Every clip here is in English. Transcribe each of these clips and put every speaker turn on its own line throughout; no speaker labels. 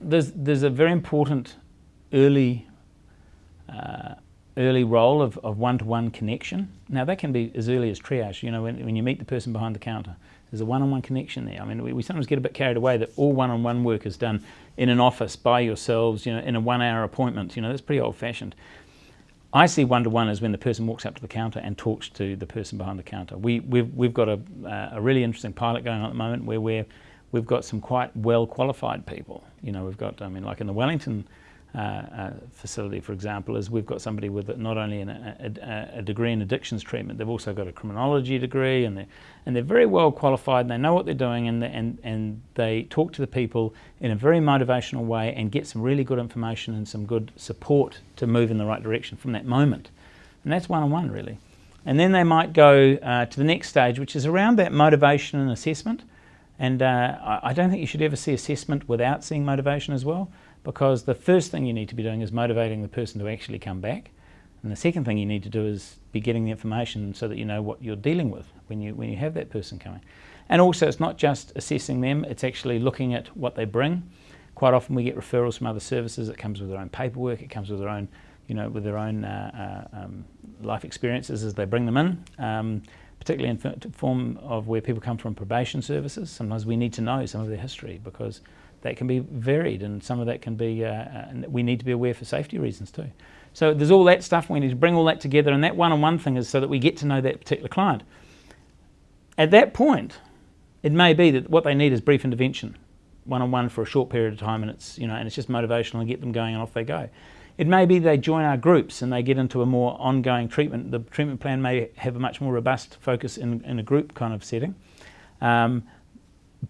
There's, there's a very important early, uh, early role of, of one-to-one connection. Now that can be as early as triage, you know, when, when you meet the person behind the counter. There's a one-on-one -on -one connection there. I mean, we, we, sometimes get a bit carried away that all one-on-one -on -one work is done in an office by yourselves, you know, in a one-hour appointment. You know, that's pretty old-fashioned. I see one-to-one -one as when the person walks up to the counter and talks to the person behind the counter. We, we've, we've got a, uh, a really interesting pilot going on at the moment where we're we've got some quite well qualified people. You know, we've got, I mean, like in the Wellington uh, uh, facility, for example, is we've got somebody with not only an, a, a, degree in addictions treatment, they've also got a criminology degree, and they're, and they're very well qualified, and they know what they're doing, and, and, and they talk to the people in a very motivational way and get some really good information and some good support to move in the right direction from that moment. And that's one-on-one, -on -one, really. And then they might go uh, to the next stage, which is around that motivation and assessment. And uh, I don't think you should ever see assessment without seeing motivation as well, because the first thing you need to be doing is motivating the person to actually come back. And the second thing you need to do is be getting the information so that you know what you're dealing with when you, when you have that person coming. And also it's not just assessing them, it's actually looking at what they bring. Quite often we get referrals from other services, it comes with their own paperwork, it comes with their own, you know, with their own uh, uh, um, life experiences as they bring them in. Um, particularly in form of where people come from probation services. Sometimes we need to know some of their history because that can be varied and some of that can be, uh, uh we need to be aware for safety reasons too. So there's all that stuff, we need to bring all that together and that one-on-one -on -one thing is so that we get to know that particular client. At that point, it may be that what they need is brief intervention, one-on-one -on -one for a short period of time and it's, you know, and it's just motivational and get them going and off they go. It may be they join our groups and they get into a more ongoing treatment. The treatment plan may have a much more robust focus in, in a group kind of setting. Um,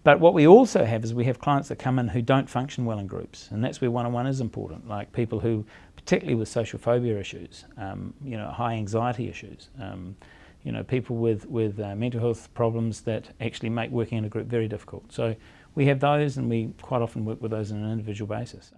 but what we also have is we have clients that come in who don't function well in groups, and that's where one-on-one -on -one is important, like people who, particularly with social phobia issues, um, you know, high anxiety issues, um, you know, people with, with uh, mental health problems that actually make working in a group very difficult. So we have those and we quite often work with those on an individual basis.